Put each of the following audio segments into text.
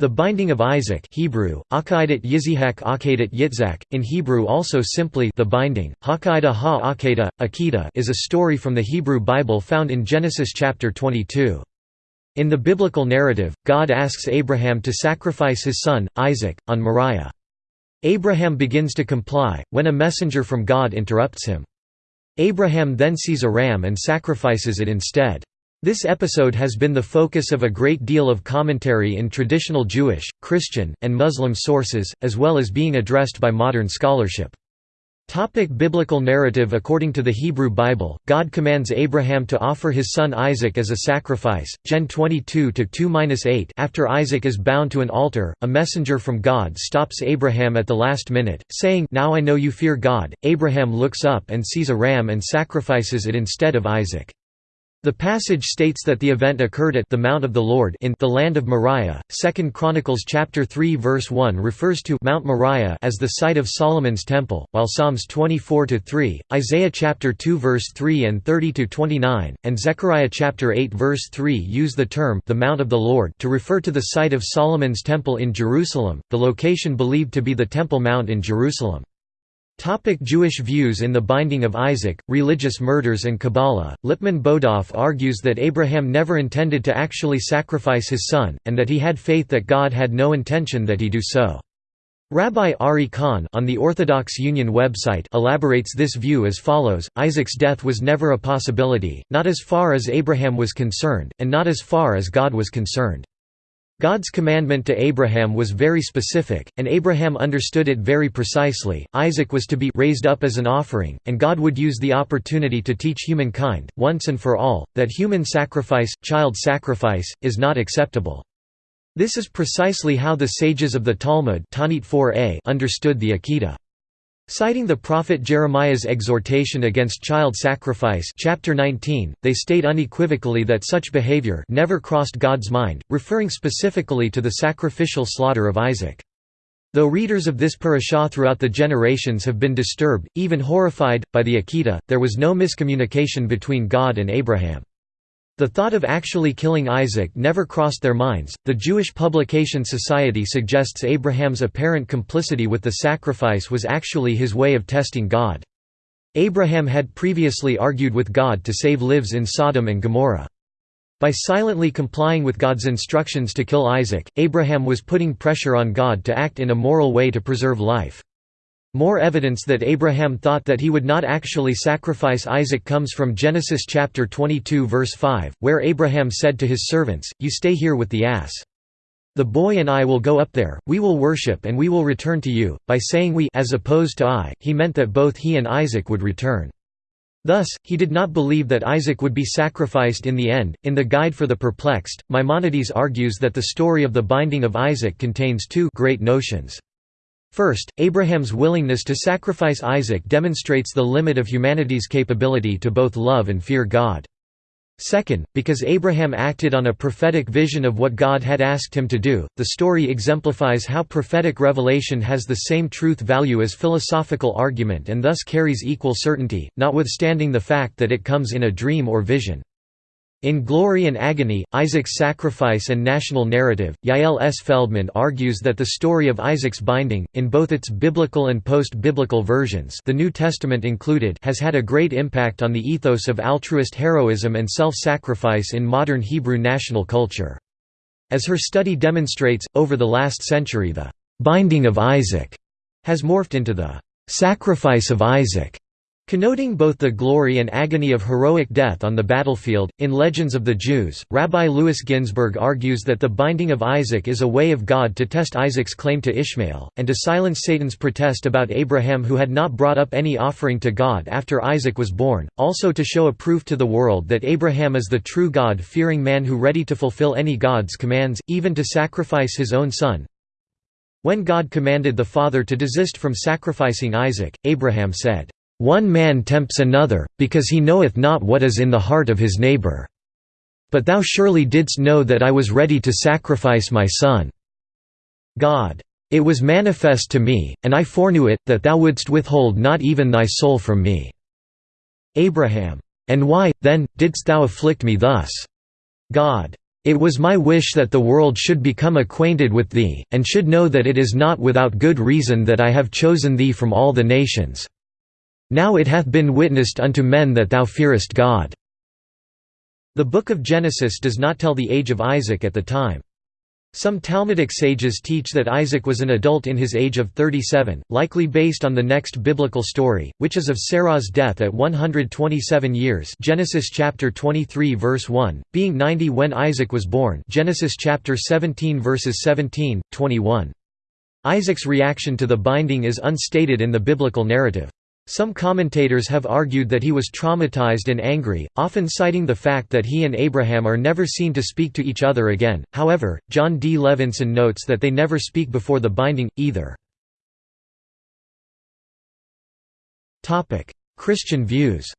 The binding of Isaac Hebrew, Akaidat Yizihak Akaidat Yitzhak, in Hebrew also simply the binding, Hakaida ha Akeda, Akita is a story from the Hebrew Bible found in Genesis chapter 22. In the biblical narrative, God asks Abraham to sacrifice his son, Isaac, on Moriah. Abraham begins to comply, when a messenger from God interrupts him. Abraham then sees a ram and sacrifices it instead. This episode has been the focus of a great deal of commentary in traditional Jewish, Christian, and Muslim sources, as well as being addressed by modern scholarship. Topic biblical narrative According to the Hebrew Bible, God commands Abraham to offer his son Isaac as a sacrifice. Gen 22-2-8 After Isaac is bound to an altar, a messenger from God stops Abraham at the last minute, saying, Now I know you fear God. Abraham looks up and sees a ram and sacrifices it instead of Isaac. The passage states that the event occurred at the Mount of the Lord in the land of Moriah. 2 Chronicles chapter 3 verse 1 refers to Mount Moriah as the site of Solomon's temple, while Psalms 24-3, Isaiah chapter 2 verse 3 and 30-29, and Zechariah chapter 8 verse 3 use the term the Mount of the Lord to refer to the site of Solomon's temple in Jerusalem, the location believed to be the Temple Mount in Jerusalem. Topic Jewish views in the Binding of Isaac, Religious Murders and Kabbalah Lipman Bodoff argues that Abraham never intended to actually sacrifice his son, and that he had faith that God had no intention that he do so. Rabbi Ari Kahn on the Orthodox Union website elaborates this view as follows, Isaac's death was never a possibility, not as far as Abraham was concerned, and not as far as God was concerned. God's commandment to Abraham was very specific, and Abraham understood it very precisely. Isaac was to be raised up as an offering, and God would use the opportunity to teach humankind, once and for all, that human sacrifice, child sacrifice, is not acceptable. This is precisely how the sages of the Talmud understood the Akedah. Citing the prophet Jeremiah's exhortation against child sacrifice chapter 19, they state unequivocally that such behavior never crossed God's mind, referring specifically to the sacrificial slaughter of Isaac. Though readers of this parashah throughout the generations have been disturbed, even horrified, by the Akedah, there was no miscommunication between God and Abraham. The thought of actually killing Isaac never crossed their minds. The Jewish Publication Society suggests Abraham's apparent complicity with the sacrifice was actually his way of testing God. Abraham had previously argued with God to save lives in Sodom and Gomorrah. By silently complying with God's instructions to kill Isaac, Abraham was putting pressure on God to act in a moral way to preserve life. More evidence that Abraham thought that he would not actually sacrifice Isaac comes from Genesis chapter 22 verse 5, where Abraham said to his servants, You stay here with the ass. The boy and I will go up there, we will worship and we will return to you. By saying we as opposed to I, he meant that both he and Isaac would return. Thus, he did not believe that Isaac would be sacrificed in the end. In the Guide for the Perplexed, Maimonides argues that the story of the binding of Isaac contains two great notions. First, Abraham's willingness to sacrifice Isaac demonstrates the limit of humanity's capability to both love and fear God. Second, because Abraham acted on a prophetic vision of what God had asked him to do, the story exemplifies how prophetic revelation has the same truth value as philosophical argument and thus carries equal certainty, notwithstanding the fact that it comes in a dream or vision. In Glory and Agony, Isaac's Sacrifice and National Narrative, Yael S. Feldman argues that the story of Isaac's binding, in both its biblical and post-biblical versions the New Testament included has had a great impact on the ethos of altruist heroism and self-sacrifice in modern Hebrew national culture. As her study demonstrates, over the last century the «binding of Isaac» has morphed into the «sacrifice of Isaac» Connoting both the glory and agony of heroic death on the battlefield, in Legends of the Jews, Rabbi Louis Ginzberg argues that the binding of Isaac is a way of God to test Isaac's claim to Ishmael, and to silence Satan's protest about Abraham who had not brought up any offering to God after Isaac was born, also to show a proof to the world that Abraham is the true God-fearing man who ready to fulfill any God's commands, even to sacrifice his own son. When God commanded the father to desist from sacrificing Isaac, Abraham said, one man tempts another, because he knoweth not what is in the heart of his neighbor. But thou surely didst know that I was ready to sacrifice my son. God. It was manifest to me, and I foreknew it, that thou wouldst withhold not even thy soul from me. Abraham. And why, then, didst thou afflict me thus? God. "'It was my wish that the world should become acquainted with thee, and should know that it is not without good reason that I have chosen thee from all the nations. Now it hath been witnessed unto men that thou fearest God." The Book of Genesis does not tell the age of Isaac at the time. Some Talmudic sages teach that Isaac was an adult in his age of 37, likely based on the next biblical story, which is of Sarah's death at 127 years Genesis chapter 23 verse 1, being 90 when Isaac was born Genesis chapter 17 verses 17, 21. Isaac's reaction to the binding is unstated in the biblical narrative. Some commentators have argued that he was traumatized and angry, often citing the fact that he and Abraham are never seen to speak to each other again. However, Jon D. Levenson notes that they never speak before the binding, either. Christian views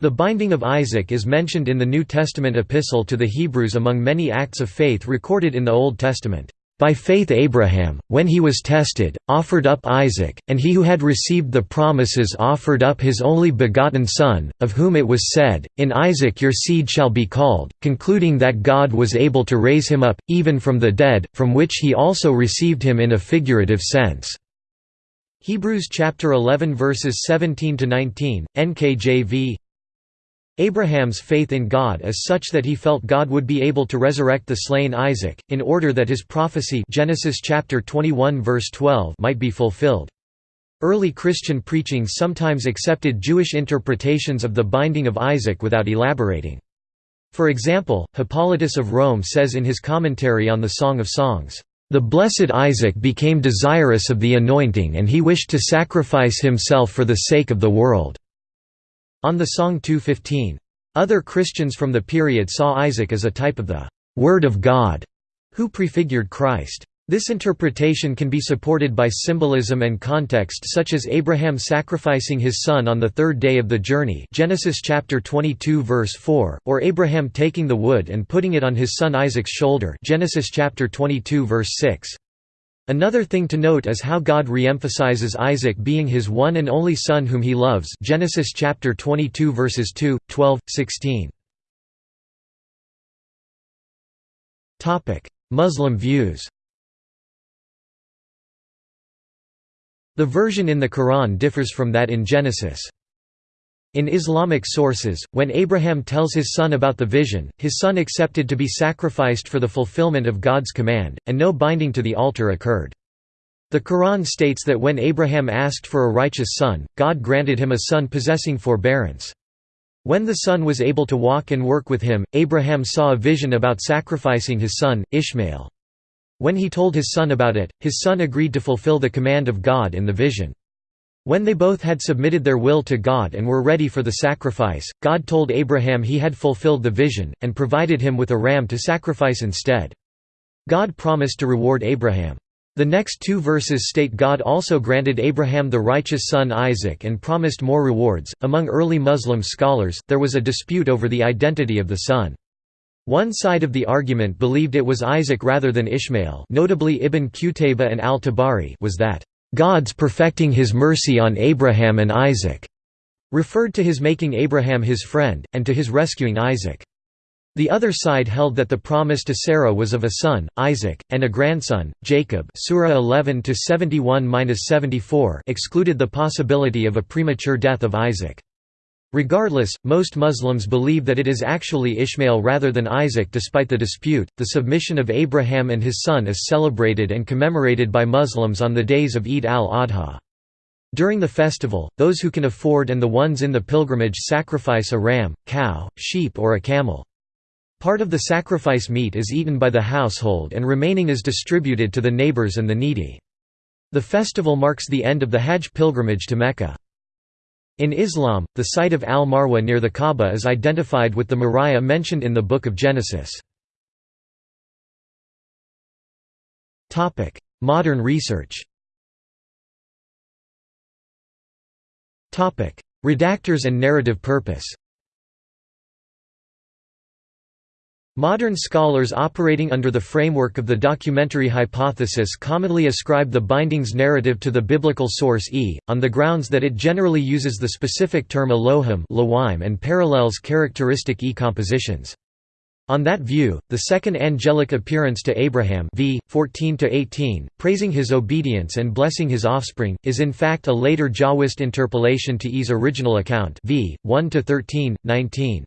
The binding of Isaac is mentioned in the New Testament epistle to the Hebrews among many acts of faith recorded in the Old Testament. By faith Abraham, when he was tested, offered up Isaac, and he who had received the promises offered up his only begotten son, of whom it was said, In Isaac your seed shall be called, concluding that God was able to raise him up, even from the dead, from which he also received him in a figurative sense." Hebrews chapter 11 verses 17 to 19, NKJV Abraham's faith in God is such that he felt God would be able to resurrect the slain Isaac, in order that his prophecy Genesis chapter 21 verse 12 might be fulfilled. Early Christian preaching sometimes accepted Jewish interpretations of the binding of Isaac without elaborating. For example, Hippolytus of Rome says in his commentary on the Song of Songs, "...the blessed Isaac became desirous of the anointing and he wished to sacrifice himself for the sake of the world." On the Song 215. Other Christians from the period saw Isaac as a type of the «Word of God» who prefigured Christ. This interpretation can be supported by symbolism and context such as Abraham sacrificing his son on the third day of the journey Genesis chapter 22 verse 4, or Abraham taking the wood and putting it on his son Isaac's shoulder Genesis chapter 22 verse 6. Another thing to note is how God reemphasizes Isaac being his one and only son whom he loves Genesis chapter 22 verses 2, 12, 16. Muslim views The version in the Quran differs from that in Genesis. In Islamic sources, when Abraham tells his son about the vision, his son accepted to be sacrificed for the fulfillment of God's command, and no binding to the altar occurred. The Quran states that when Abraham asked for a righteous son, God granted him a son possessing forbearance. When the son was able to walk and work with him, Abraham saw a vision about sacrificing his son, Ishmael. When he told his son about it, his son agreed to fulfill the command of God in the vision. When they both had submitted their will to God and were ready for the sacrifice, God told Abraham he had fulfilled the vision, and provided him with a ram to sacrifice instead. God promised to reward Abraham. The next two verses state God also granted Abraham the righteous son Isaac and promised more rewards. Among early Muslim scholars, there was a dispute over the identity of the son. One side of the argument believed it was Isaac rather than Ishmael, notably Ibn Qutayba and al-Tabari, was that God's perfecting his mercy on Abraham and Isaac, referred to his making Abraham his friend, and to his rescuing Isaac. The other side held that the promise to Sarah was of a son, Isaac, and a grandson, Jacob Surah 11 excluded the possibility of a premature death of Isaac. Regardless, most Muslims believe that it is actually Ishmael rather than Isaac despite the dispute. The submission of Abraham and his son is celebrated and commemorated by Muslims on the days of Eid al-Adha. During the festival, those who can afford and the ones in the pilgrimage sacrifice a ram, cow, sheep or a camel. Part of the sacrifice meat is eaten by the household and remaining is distributed to the neighbors and the needy. The festival marks the end of the Hajj pilgrimage to Mecca. In Islam, the site of Al-Marwa near the Kaaba is identified with the Moriah mentioned in the Book of Genesis. Modern research Redactors and narrative purpose Modern scholars operating under the framework of the documentary hypothesis commonly ascribe the bindings narrative to the biblical source E, on the grounds that it generally uses the specific term Elohim and parallels characteristic E compositions. On that view, the second angelic appearance to Abraham v. 14–18, praising his obedience and blessing his offspring, is in fact a later Jahwist interpolation to E's original account v. 1–13, 19.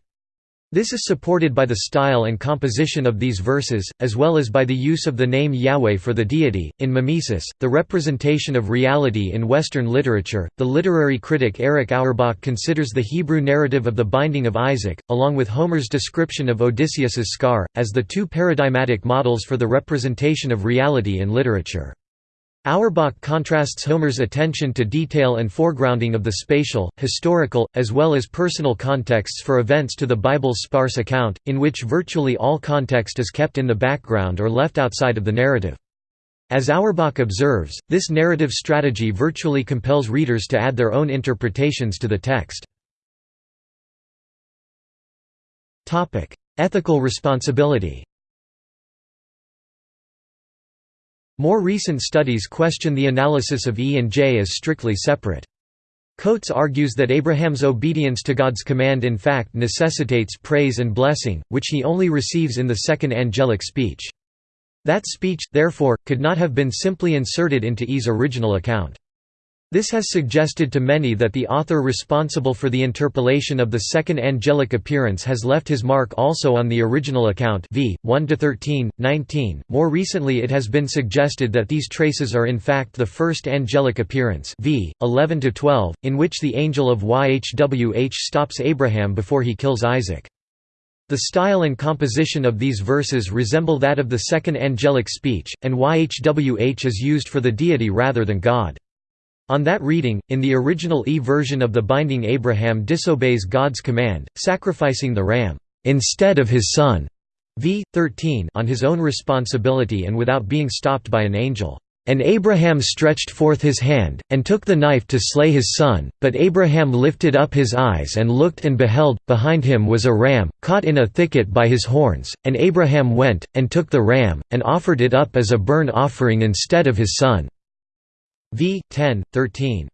This is supported by the style and composition of these verses, as well as by the use of the name Yahweh for the deity. In mimesis, the representation of reality in Western literature, the literary critic Erich Auerbach considers the Hebrew narrative of the binding of Isaac, along with Homer's description of Odysseus's scar, as the two paradigmatic models for the representation of reality in literature. Auerbach contrasts Homer's attention to detail and foregrounding of the spatial, historical, as well as personal contexts for events to the Bible's sparse account, in which virtually all context is kept in the background or left outside of the narrative. As Auerbach observes, this narrative strategy virtually compels readers to add their own interpretations to the text. Ethical responsibility More recent studies question the analysis of E and J as strictly separate. Coats argues that Abraham's obedience to God's command in fact necessitates praise and blessing, which he only receives in the second angelic speech. That speech, therefore, could not have been simply inserted into E's original account. This has suggested to many that the author responsible for the interpolation of the second angelic appearance has left his mark also on the original account v. 1–13, 19. More recently it has been suggested that these traces are in fact the first angelic appearance v. 11–12, in which the angel of YHWH stops Abraham before he kills Isaac. The style and composition of these verses resemble that of the second angelic speech, and YHWH is used for the deity rather than God. On that reading, in the original E version of the binding Abraham disobeys God's command, sacrificing the ram, "...instead of his son", v. 13 on his own responsibility and without being stopped by an angel. And Abraham stretched forth his hand, and took the knife to slay his son, but Abraham lifted up his eyes and looked and beheld, behind him was a ram, caught in a thicket by his horns, and Abraham went, and took the ram, and offered it up as a burnt offering instead of his son. V. 10, 13.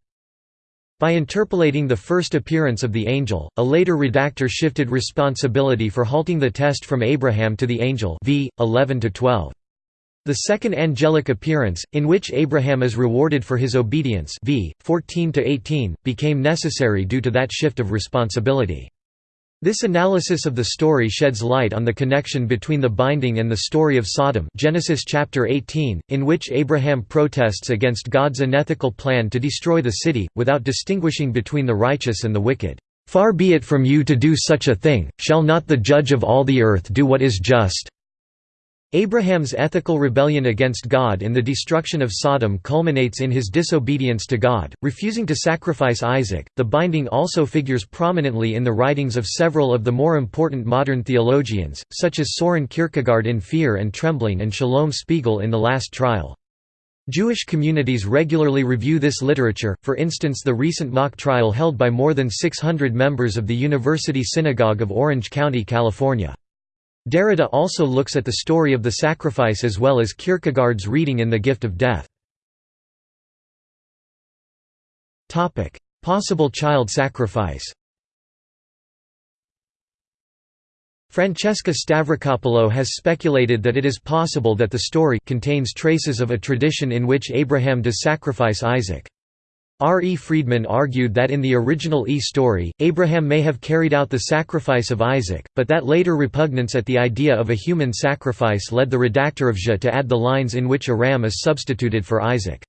By interpolating the first appearance of the angel, a later redactor shifted responsibility for halting the test from Abraham to the angel v. 11–12. The second angelic appearance, in which Abraham is rewarded for his obedience v. 14–18, became necessary due to that shift of responsibility. This analysis of the story sheds light on the connection between the binding and the story of Sodom Genesis chapter 18, in which Abraham protests against God's unethical plan to destroy the city, without distinguishing between the righteous and the wicked. "'Far be it from you to do such a thing, shall not the judge of all the earth do what is just?' Abraham's ethical rebellion against God in the destruction of Sodom culminates in his disobedience to God, refusing to sacrifice Isaac. The binding also figures prominently in the writings of several of the more important modern theologians, such as Soren Kierkegaard in Fear and Trembling and Shalom Spiegel in The Last Trial. Jewish communities regularly review this literature, for instance the recent mock trial held by more than 600 members of the University Synagogue of Orange County, California. Derrida also looks at the story of the sacrifice as well as Kierkegaard's reading in The Gift of Death. Possible child sacrifice Francesca Stavrakopoulou has speculated that it is possible that the story contains traces of a tradition in which Abraham does sacrifice Isaac. R. E. Friedman argued that in the original E story, Abraham may have carried out the sacrifice of Isaac, but that later repugnance at the idea of a human sacrifice led the redactor of Je to add the lines in which a ram is substituted for Isaac.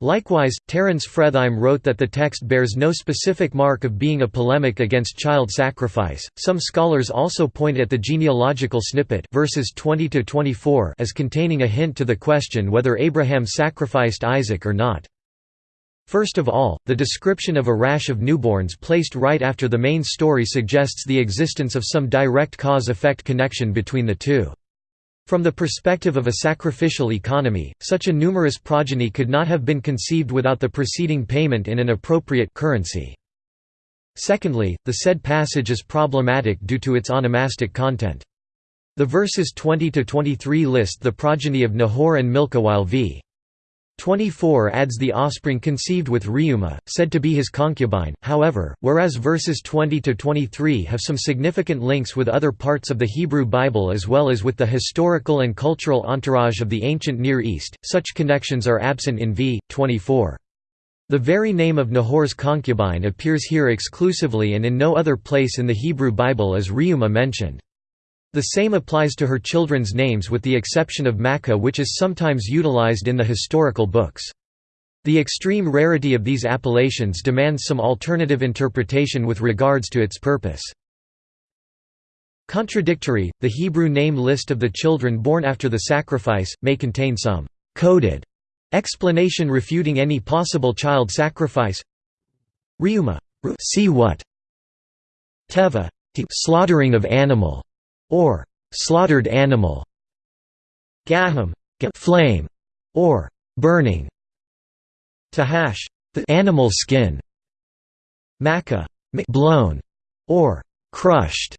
Likewise, Terence Fretheim wrote that the text bears no specific mark of being a polemic against child sacrifice. Some scholars also point at the genealogical snippet verses 20 to 24 as containing a hint to the question whether Abraham sacrificed Isaac or not. First of all, the description of a rash of newborns placed right after the main story suggests the existence of some direct cause-effect connection between the two. From the perspective of a sacrificial economy, such a numerous progeny could not have been conceived without the preceding payment in an appropriate currency. Secondly, the said passage is problematic due to its onomastic content. The verses 20–23 list the progeny of Nahor and Milcah while v. 24 adds the offspring conceived with Reumah, said to be his concubine, however, whereas verses 20–23 have some significant links with other parts of the Hebrew Bible as well as with the historical and cultural entourage of the ancient Near East, such connections are absent in v. 24. The very name of Nahor's concubine appears here exclusively and in no other place in the Hebrew Bible is Reumah mentioned. The same applies to her children's names with the exception of Makkah which is sometimes utilized in the historical books. The extreme rarity of these appellations demands some alternative interpretation with regards to its purpose. Contradictory, the Hebrew name list of the children born after the sacrifice, may contain some «coded» explanation refuting any possible child sacrifice Reumah see what Teva slaughtering of animal or slaughtered animal, gaham, flame, or burning, tahash, the animal skin, makkah, blown, or crushed.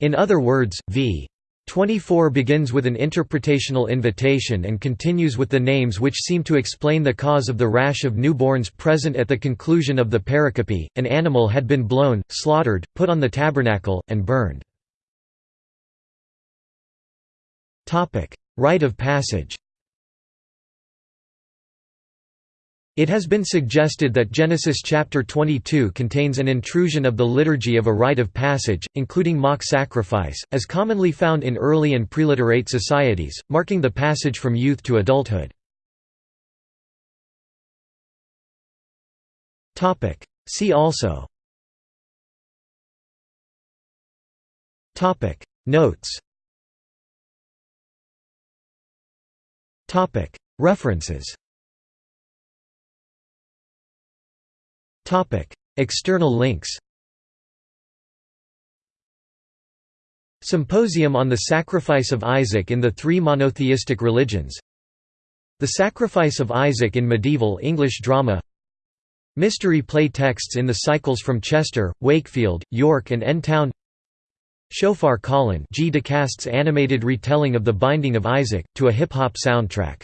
In other words, v. 24 begins with an interpretational invitation and continues with the names which seem to explain the cause of the rash of newborns present at the conclusion of the pericope. An animal had been blown, slaughtered, put on the tabernacle, and burned. Rite of passage. It has been suggested that Genesis chapter 22 contains an intrusion of the liturgy of a rite of passage, including mock sacrifice, as commonly found in early and preliterate societies, marking the passage from youth to adulthood. See also. Notes References. External links. Symposium on the Sacrifice of Isaac in the Three Monotheistic Religions. The Sacrifice of Isaac in Medieval English Drama. Mystery play texts in the cycles from Chester, Wakefield, York and N-Town Shofar Colin G. DeCaste's animated retelling of The Binding of Isaac, to a hip-hop soundtrack